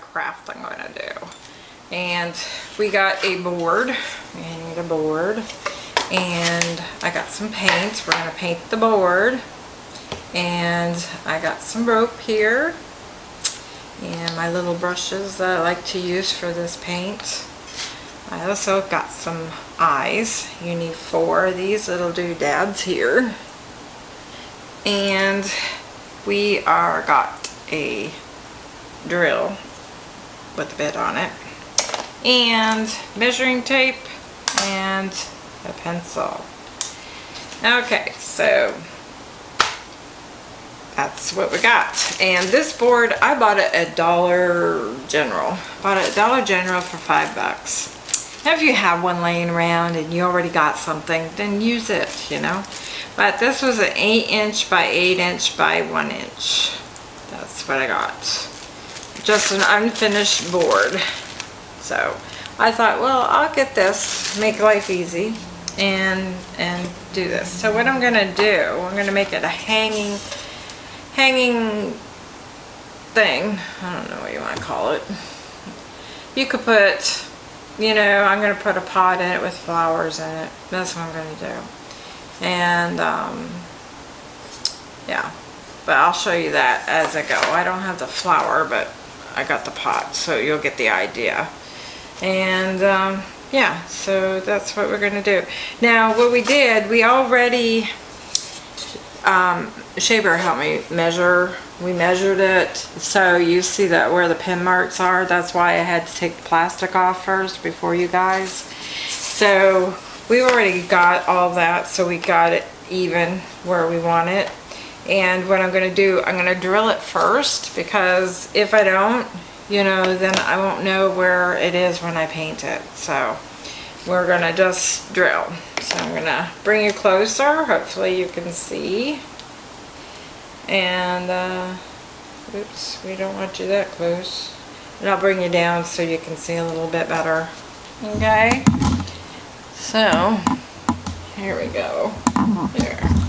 craft I'm going to do. And we got a board. We need a board. And I got some paint. We're going to paint the board. And I got some rope here. And my little brushes that I like to use for this paint. I also got some eyes. You need four of these little doodads here. And we are got a drill with a bit on it. And measuring tape and a pencil. Okay so that's what we got. And this board I bought it at Dollar General. Bought it at Dollar General for five bucks. Now if you have one laying around and you already got something then use it you know? But this was an 8 inch by 8 inch by 1 inch. That's what I got. Just an unfinished board. So I thought, well, I'll get this, make life easy, and and do this. So what I'm going to do, I'm going to make it a hanging, hanging thing. I don't know what you want to call it. You could put, you know, I'm going to put a pot in it with flowers in it. That's what I'm to do and um, yeah but I'll show you that as I go I don't have the flower but I got the pot so you'll get the idea. And um, yeah so that's what we're gonna do. Now what we did we already um, Shaver helped me measure. We measured it. So you see that where the pin marks are? That's why I had to take the plastic off first before you guys. So we already got all that so we got it even where we want it and what I'm going to do I'm going to drill it first because if I don't you know then I won't know where it is when I paint it. So we're going to just drill. So I'm going to bring you closer hopefully you can see. And uh, oops we don't want you that close. And I'll bring you down so you can see a little bit better. Okay? So, here we go. There.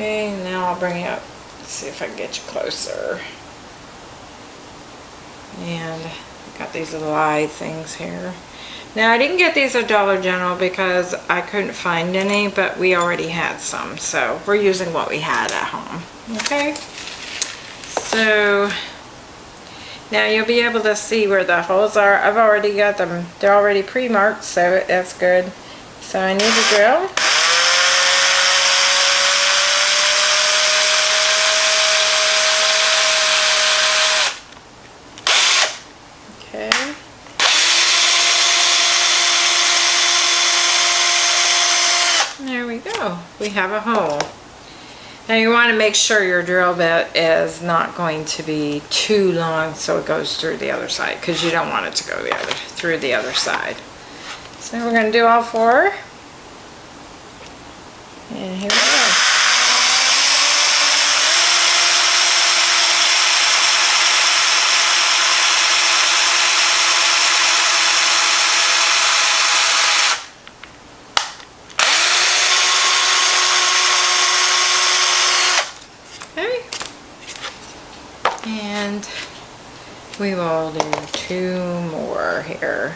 Okay, now I'll bring you up. see if I can get you closer. And got these little eye things here. Now I didn't get these at Dollar General because I couldn't find any, but we already had some. So we're using what we had at home. Okay. So now you'll be able to see where the holes are. I've already got them. They're already pre-marked, so that's good. So I need a drill. Okay. There we go. We have a hole. Now you want to make sure your drill bit is not going to be too long so it goes through the other side because you don't want it to go the other through the other side. So we're going to do all four. And here we go. we will do two more here.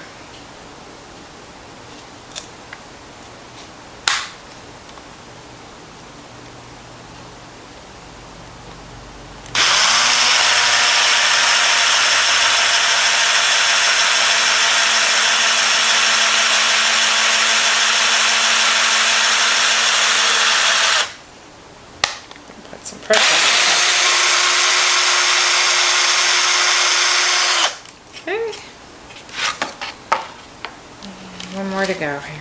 Put some pressure more to go here.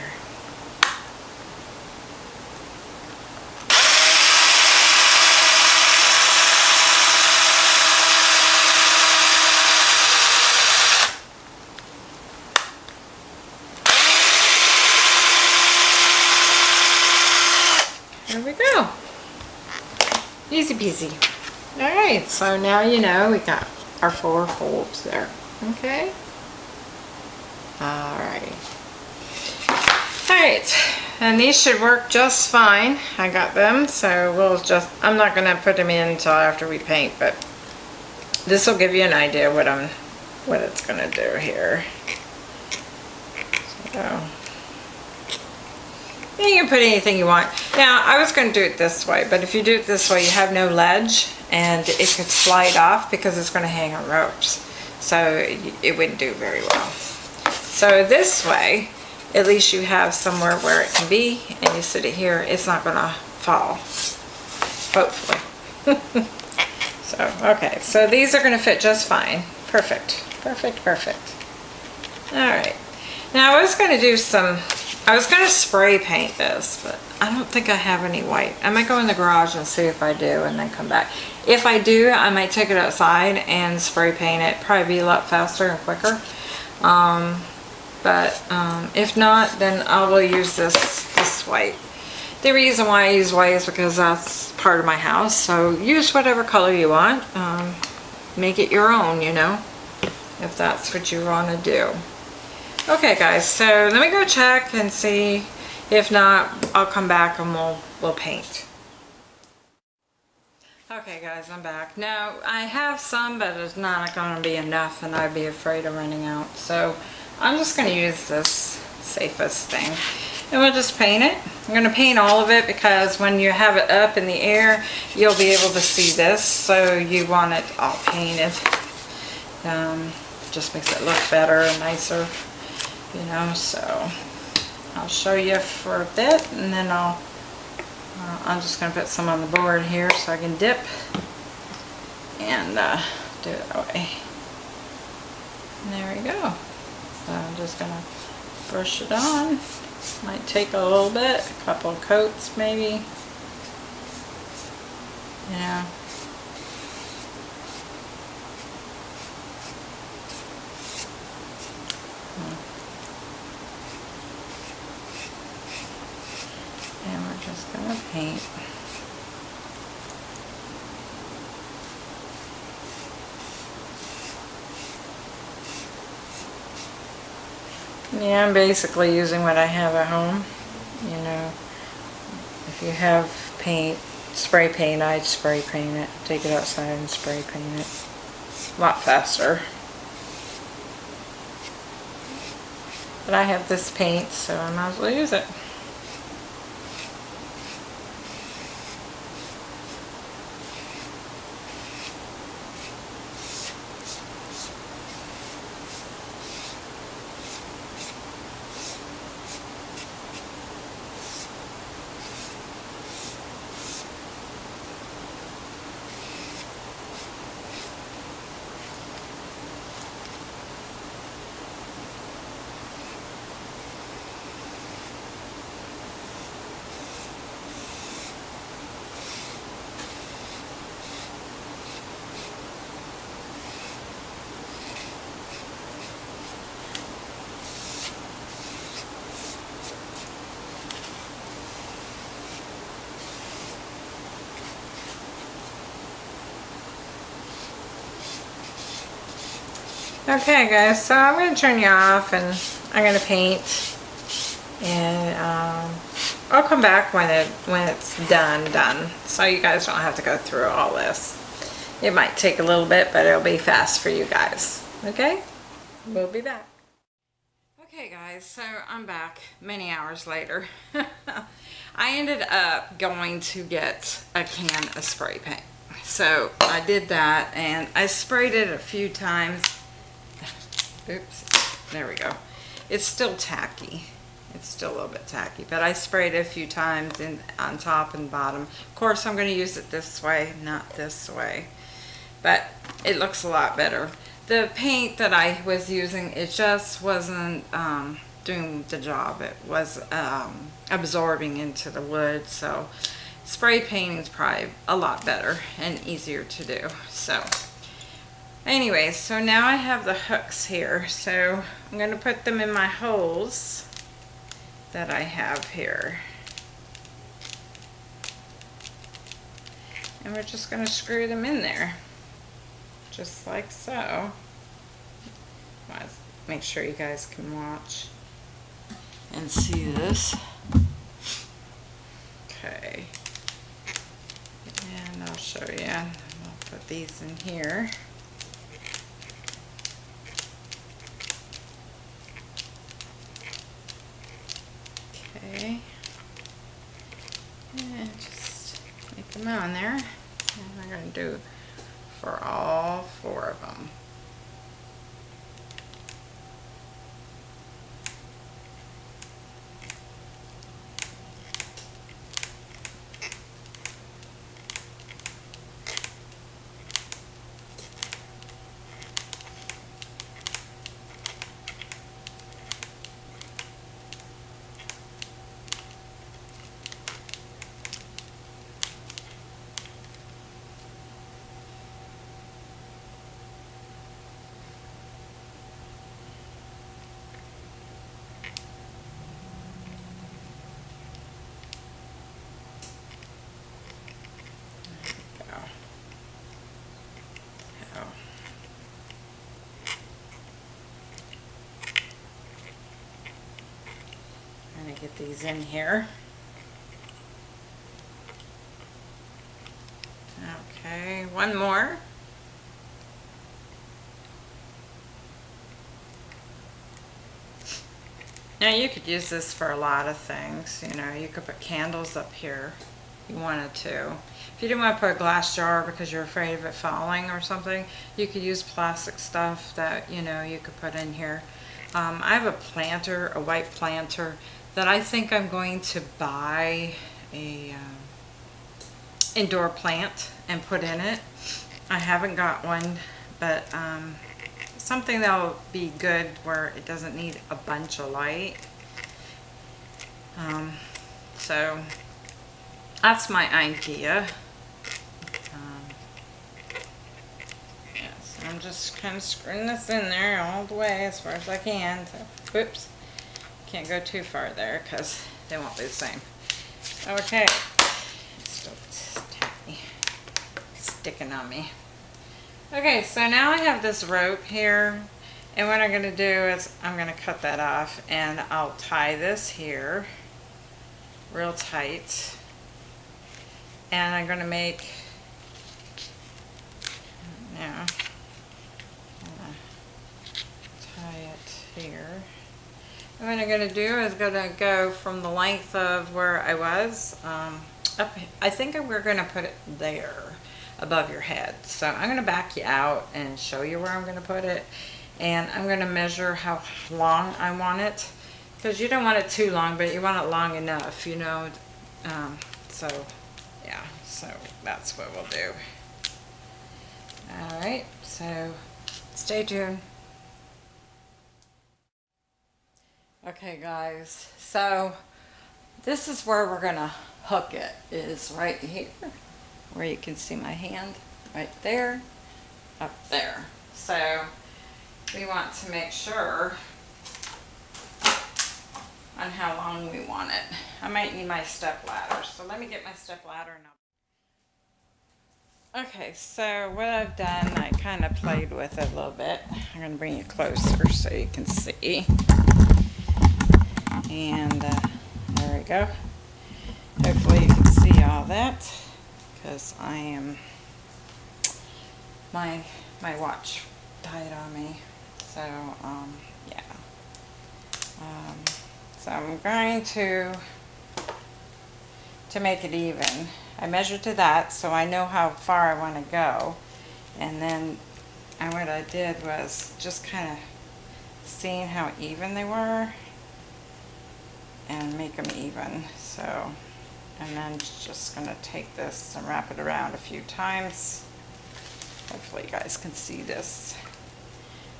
There we go. Alright, so now you know we got our four holes there. Okay? Alright. Alright, and these should work just fine. I got them, so we'll just, I'm not going to put them in until after we paint, but this will give you an idea what I'm, what it's gonna do here. So, you can put anything you want. Now, I was gonna do it this way, but if you do it this way, you have no ledge and it could slide off because it's gonna hang on ropes. So it wouldn't do very well. So this way, at least you have somewhere where it can be and you sit it here, it's not gonna fall, hopefully. so, okay, so these are gonna fit just fine. Perfect, perfect, perfect. All right, now I was gonna do some, I was gonna spray paint this, but I don't think I have any white. I might go in the garage and see if I do and then come back. If I do, I might take it outside and spray paint it. Probably be a lot faster and quicker. Um, but um, if not, then I will use this, this white. The reason why I use white is because that's part of my house. So use whatever color you want. Um, make it your own, you know, if that's what you want to do. Okay, guys, so let me go check and see. If not, I'll come back and we'll, we'll paint. Okay guys, I'm back. Now, I have some, but it's not going to be enough and I'd be afraid of running out. So, I'm just going to use this safest thing. And we'll just paint it. I'm going to paint all of it because when you have it up in the air, you'll be able to see this. So, you want it all painted. Um, just makes it look better and nicer, you know, so... I'll show you for a bit and then I'll uh, I'm just going to put some on the board here so I can dip and uh, do it that way. And there we go. So I'm just going to brush it on. Might take a little bit, a couple coats maybe. Yeah. Just gonna paint. Yeah, I'm basically using what I have at home. You know, if you have paint, spray paint, I'd spray paint it. Take it outside and spray paint it. A lot faster. But I have this paint, so I might as well use it. Okay guys, so I'm going to turn you off and I'm going to paint and um, I'll come back when it when it's done done so you guys don't have to go through all this. It might take a little bit but it'll be fast for you guys. Okay? We'll be back. Okay guys, so I'm back many hours later. I ended up going to get a can of spray paint. So I did that and I sprayed it a few times Oops, there we go. It's still tacky. It's still a little bit tacky, but I sprayed it a few times in, on top and bottom. Of course, I'm going to use it this way, not this way. But it looks a lot better. The paint that I was using, it just wasn't um, doing the job. It was um, absorbing into the wood, so spray painting is probably a lot better and easier to do. So Anyways, so now I have the hooks here. So I'm going to put them in my holes that I have here. And we're just going to screw them in there. Just like so. Make sure you guys can watch and see this. Okay. And I'll show you. I'll put these in here. on there. And we're gonna do for all four of them. go. So. I'm gonna get these in here. Okay, one more. Now you could use this for a lot of things, you know, you could put candles up here if you wanted to. If you didn't want to put a glass jar because you're afraid of it falling or something, you could use plastic stuff that, you know, you could put in here. Um, I have a planter, a white planter, that I think I'm going to buy a um, indoor plant and put in it. I haven't got one, but um, something that'll be good where it doesn't need a bunch of light. Um, so that's my idea. Um, yes, I'm just kind of screwing this in there all the way as far as I can. So, whoops, can't go too far there because they won't be the same. Okay, still sticking on me. Okay, so now I have this rope here, and what I'm going to do is I'm going to cut that off, and I'll tie this here real tight, and I'm going to make, now, tie it here. And what I'm going to do is going to go from the length of where I was, um, up, I think we're going to put it there above your head. So I'm going to back you out and show you where I'm going to put it. And I'm going to measure how long I want it. Because you don't want it too long, but you want it long enough, you know. Um, so, yeah. So that's what we'll do. Alright, so stay tuned. Okay guys, so this is where we're to hook it, is right here where you can see my hand right there, up there. So we want to make sure on how long we want it. I might need my step ladder, so let me get my step ladder I'll Okay, so what I've done, I kind of played with it a little bit. I'm to bring you closer so you can see. And uh, there we go. Hopefully you can see all that because I am my my watch died on me. So um, yeah. Um, so I'm going to to make it even. I measured to that so I know how far I want to go. And then and what I did was just kind of seeing how even they were and make them even so and then just going to take this and wrap it around a few times. Hopefully you guys can see this.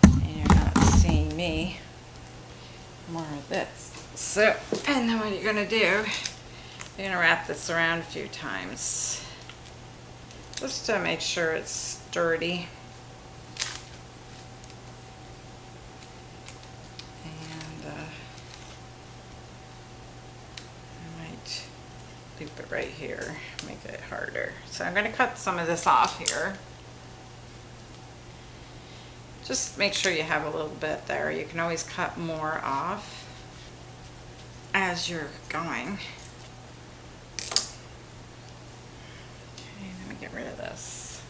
And you're not seeing me. More of this. So, and then what you're going to do, you're going to wrap this around a few times. Just to make sure it's sturdy. Loop it right here, make it harder. So I'm going to cut some of this off here. Just make sure you have a little bit there. You can always cut more off as you're going. Okay, let me get rid of this.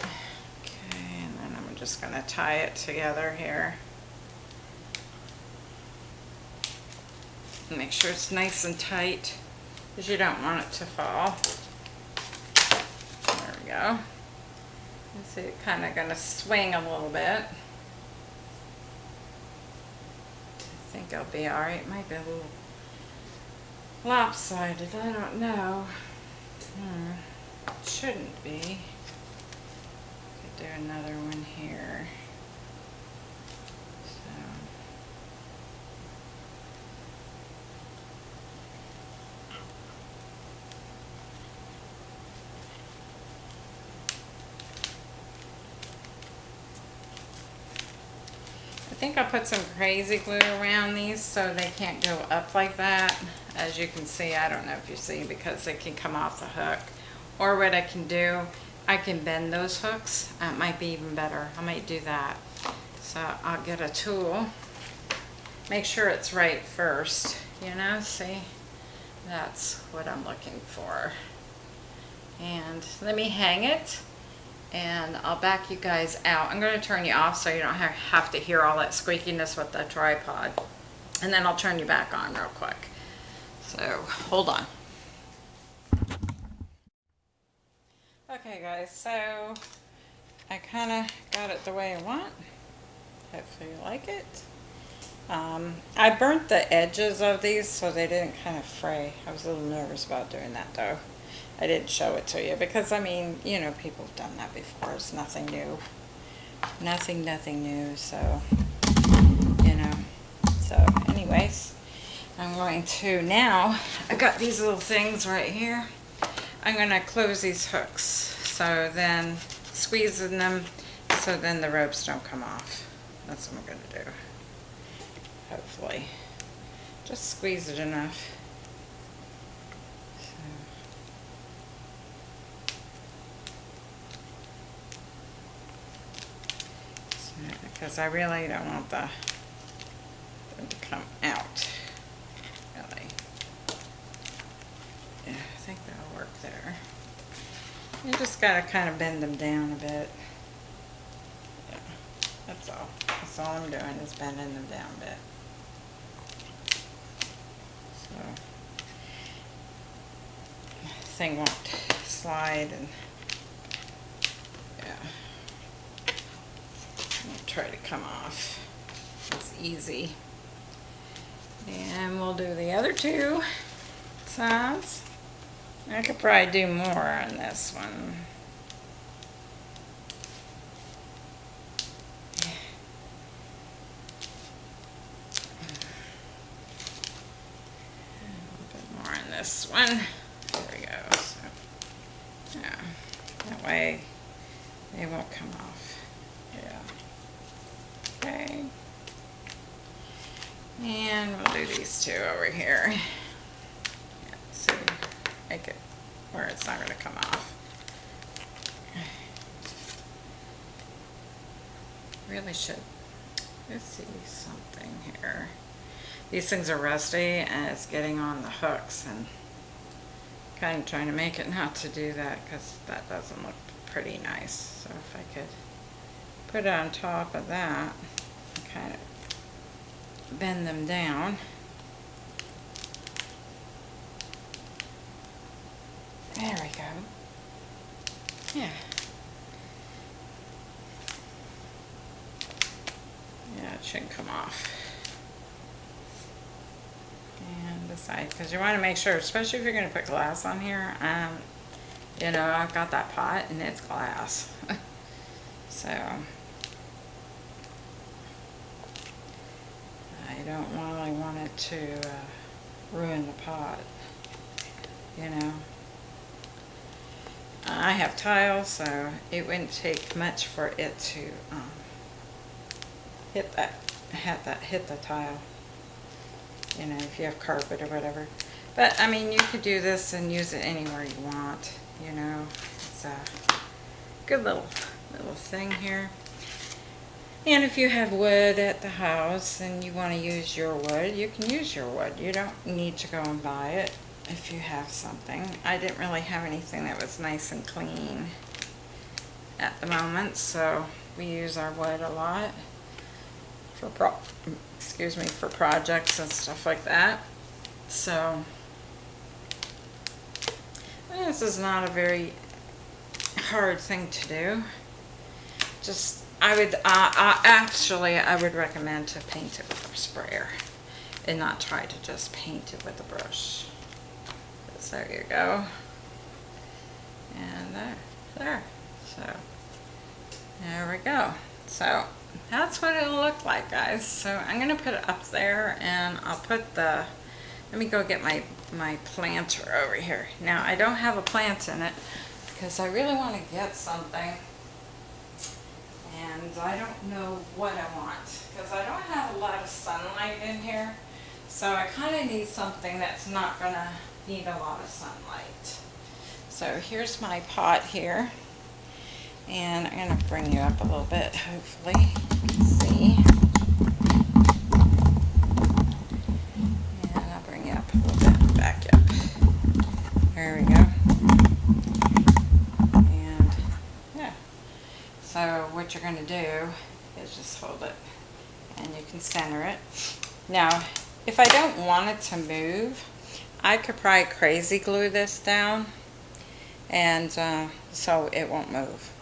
Okay, and then I'm just going to tie it together here. Make sure it's nice and tight because you don't want it to fall. There we go. You see it kind of gonna swing a little bit. I think I'll be all right. Might be a little lopsided. I don't know. Hmm. Shouldn't be. Could do another one here. So. I think I'll put some crazy glue around these so they can't go up like that. As you can see, I don't know if you see because they can come off the hook. Or what I can do, I can bend those hooks. Uh, that might be even better. I might do that. So I'll get a tool. Make sure it's right first, you know, see? That's what I'm looking for. And let me hang it and I'll back you guys out. I'm going to turn you off so you don't have to hear all that squeakiness with the tripod. And then I'll turn you back on real quick. So hold on. Okay guys, so I kind of got it the way I want. Hopefully you like it. Um, I burnt the edges of these so they didn't kind of fray. I was a little nervous about doing that though. I didn't show it to you because I mean, you know, people have done that before. It's nothing new. Nothing, nothing new. So, you know, so anyways, I'm going to now, I got these little things right here. I'm going to close these hooks. So then squeezing them so then the ropes don't come off. That's what I'm going to do. Hopefully. Just squeeze it enough. Because I really don't want the them to come out. Really. Yeah, I think that'll work there. You just gotta kind of bend them down a bit. Yeah, that's all. That's all I'm doing is bending them down a bit. So, thing won't slide and try to come off. It's easy. And we'll do the other two sides. I could probably do more on this one. A bit more on this one. There we go. So, yeah, that way they won't come off. Yeah. Okay. And we'll do these two over here. Yeah, so make it where it's not going to come off. Really should. Let's see something here. These things are rusty and it's getting on the hooks and kind of trying to make it not to do that because that doesn't look pretty nice. So if I could put it on top of that kind of bend them down. There we go. Yeah. Yeah, it shouldn't come off. And the side, because you want to make sure, especially if you're going to put glass on here, um, you know, I've got that pot and it's glass. so, I don't really want it to uh, ruin the pot, you know. I have tile, so it wouldn't take much for it to um, hit that, hit that, hit the tile. You know, if you have carpet or whatever. But I mean, you could do this and use it anywhere you want. You know, it's a good little little thing here. And if you have wood at the house and you want to use your wood, you can use your wood. You don't need to go and buy it if you have something. I didn't really have anything that was nice and clean at the moment, so we use our wood a lot for pro excuse me for projects and stuff like that. So this is not a very hard thing to do. Just, I would, uh, uh, actually, I would recommend to paint it with a sprayer and not try to just paint it with a brush. So there you go. And there, there. So, there we go. So, that's what it'll look like, guys. So I'm gonna put it up there and I'll put the, let me go get my, my planter over here. Now, I don't have a plant in it because I really want to get something and I don't know what I want because I don't have a lot of sunlight in here. So I kind of need something that's not going to need a lot of sunlight. So here's my pot here. And I'm going to bring you up a little bit, hopefully. You can see. And I'll bring you up a little bit, back up. There we go. And yeah. So what you're going to do is just hold it and you center it. Now, if I don't want it to move, I could probably crazy glue this down and uh, so it won't move.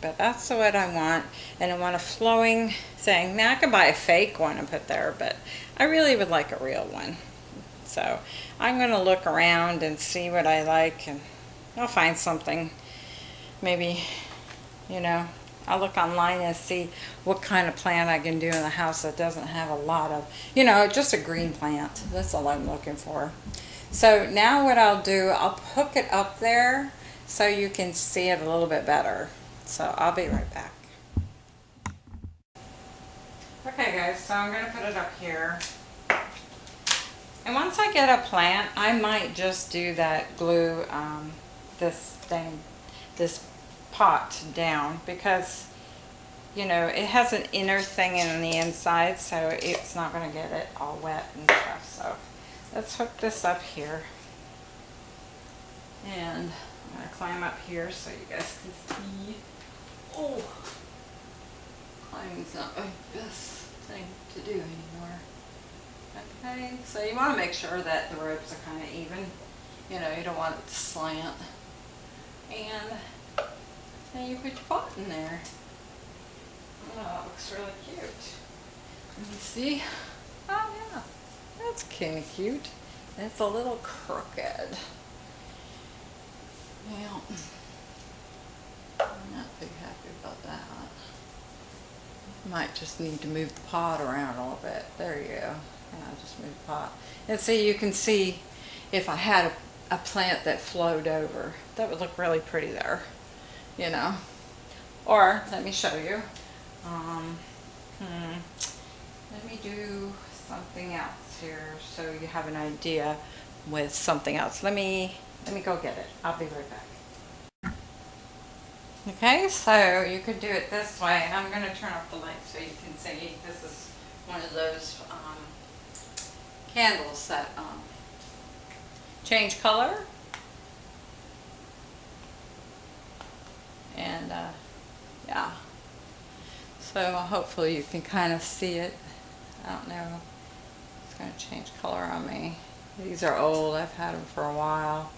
But that's what I want and I want a flowing thing. Now I could buy a fake one and put there but I really would like a real one. So I'm going to look around and see what I like and I'll find something maybe you know I'll look online and see what kind of plant I can do in the house that doesn't have a lot of, you know, just a green plant. That's all I'm looking for. So now what I'll do, I'll hook it up there so you can see it a little bit better. So I'll be right back. Okay guys, so I'm going to put it up here. And once I get a plant, I might just do that glue, um, this thing, this pot down because you know it has an inner thing in the inside so it's not going to get it all wet and stuff. So let's hook this up here. And I'm going to climb up here so you guys can see. Oh climbing's not my best thing to do anymore. Okay so you want to make sure that the ropes are kind of even. You know you don't want it to slant. And and you put your pot in there. Oh, that looks really cute. Let me see. Oh yeah, that's kind of cute. It's a little crooked. Well, I'm not too happy about that. Might just need to move the pot around a little bit. There you go. And I just move the pot. And see, you can see if I had a, a plant that flowed over, that would look really pretty there you know. Or, let me show you. Um, hmm, let me do something else here so you have an idea with something else. Let me, let me go get it. I'll be right back. Okay, so you could do it this way. I'm going to turn off the light so you can see. This is one of those um, candles that um, change color and uh, yeah. So hopefully you can kind of see it. I don't know. It's going to change color on me. These are old. I've had them for a while.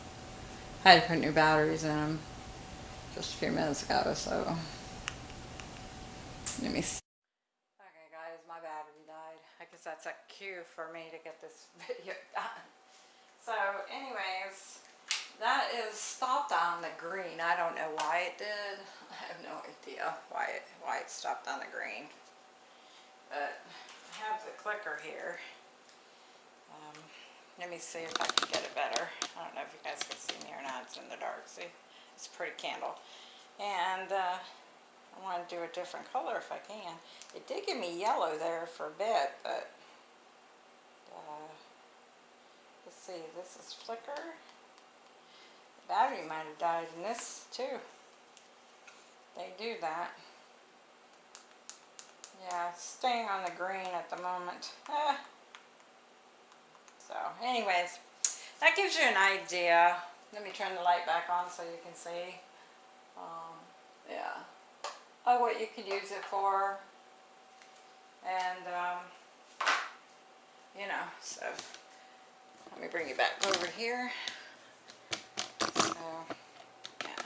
I had to put new batteries in them just a few minutes ago so. Let me see. Okay guys my battery died. I guess that's a cue for me to get this video done. So anyways that is stopped on the green. I don't know why it did. I have no idea why it, why it stopped on the green. But I have the clicker here. Um, let me see if I can get it better. I don't know if you guys can see me or not. It's in the dark. See? It's a pretty candle. And uh, I want to do a different color if I can. It did give me yellow there for a bit, but uh, let's see. This is flicker battery might have died in this too. They do that. Yeah, staying on the green at the moment. Eh. So, anyways, that gives you an idea. Let me turn the light back on so you can see. Um, yeah. Oh, what you could use it for. And, um, you know, so let me bring you back over here. So, yeah.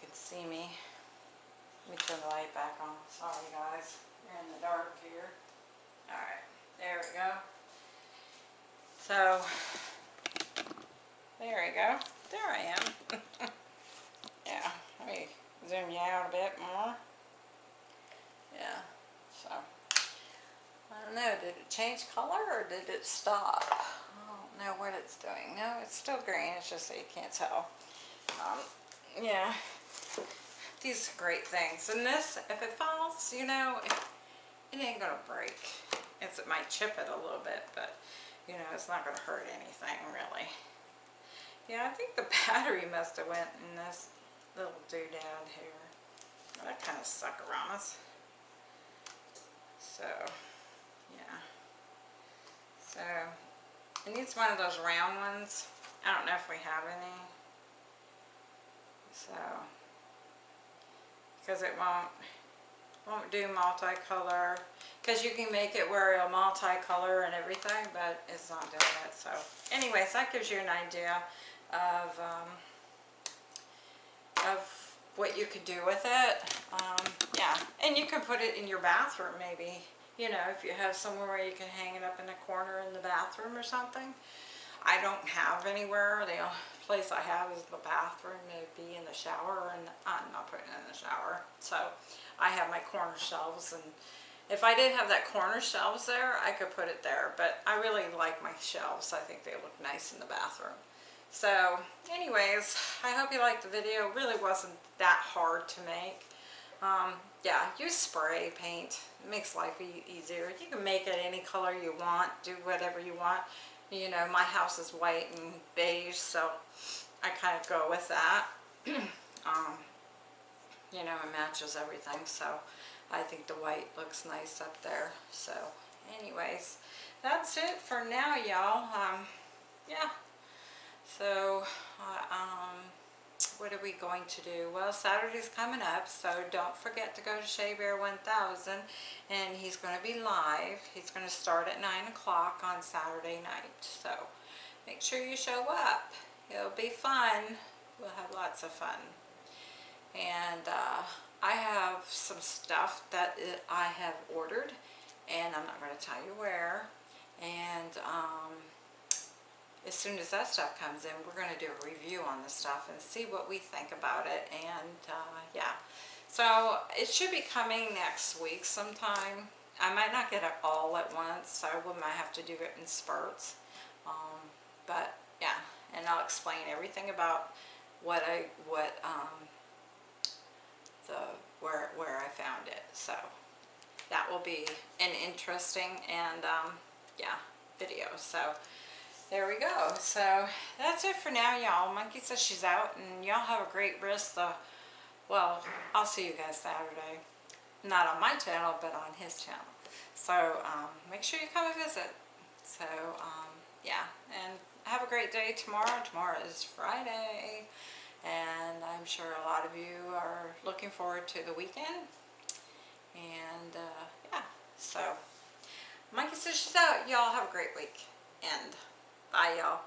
can see me. Let me turn the light back on. Sorry guys, you're in the dark here. Alright, there we go. So, there we go. There I am. yeah, let me zoom you out a bit more. Yeah, so. I don't know, did it change color or did it stop? Know what it's doing. No, it's still green, it's just that you can't tell. Um, yeah, these are great things. And this, if it falls, you know, it, it ain't gonna break. It's, it might chip it a little bit, but you know, it's not gonna hurt anything really. Yeah, I think the battery must have went in this little doodad here. That kind of suckeramas. So, yeah. So, it needs one of those round ones. I don't know if we have any. So, because it won't, won't do multicolor. Because you can make it where it'll multicolor and everything, but it's not doing it. So, anyways, that gives you an idea of, um, of what you could do with it. Um, yeah, and you can put it in your bathroom maybe. You know, if you have somewhere where you can hang it up in a corner in the bathroom or something. I don't have anywhere. The only place I have is the bathroom. It'd be in the shower and I'm not putting it in the shower. So I have my corner shelves and if I did have that corner shelves there, I could put it there. But I really like my shelves. I think they look nice in the bathroom. So anyways, I hope you liked the video. It really wasn't that hard to make. Um, yeah, use spray paint. It makes life e easier. You can make it any color you want. Do whatever you want. You know, my house is white and beige, so I kind of go with that. um, you know, it matches everything, so I think the white looks nice up there. So, anyways, that's it for now, y'all. Um, yeah. So, uh, um, what are we going to do? Well, Saturday's coming up, so don't forget to go to Shea Bear 1000, and he's going to be live. He's going to start at 9 o'clock on Saturday night, so make sure you show up. It'll be fun. We'll have lots of fun. And uh, I have some stuff that I have ordered, and I'm not going to tell you where. And um, as soon as that stuff comes in, we're going to do a review on the stuff and see what we think about it. And uh, yeah, so it should be coming next week sometime. I might not get it all at once, so I might have to do it in spurts. Um, but yeah, and I'll explain everything about what I what um, the where where I found it. So that will be an interesting and um, yeah video. So there we go. So that's it for now, y'all. Monkey says she's out, and y'all have a great rest of, well, I'll see you guys Saturday. Not on my channel, but on his channel. So um, make sure you come and visit. So um, yeah, and have a great day tomorrow. Tomorrow is Friday, and I'm sure a lot of you are looking forward to the weekend. And uh, yeah, so Monkey says she's out. Y'all have a great week. And Bye, y'all.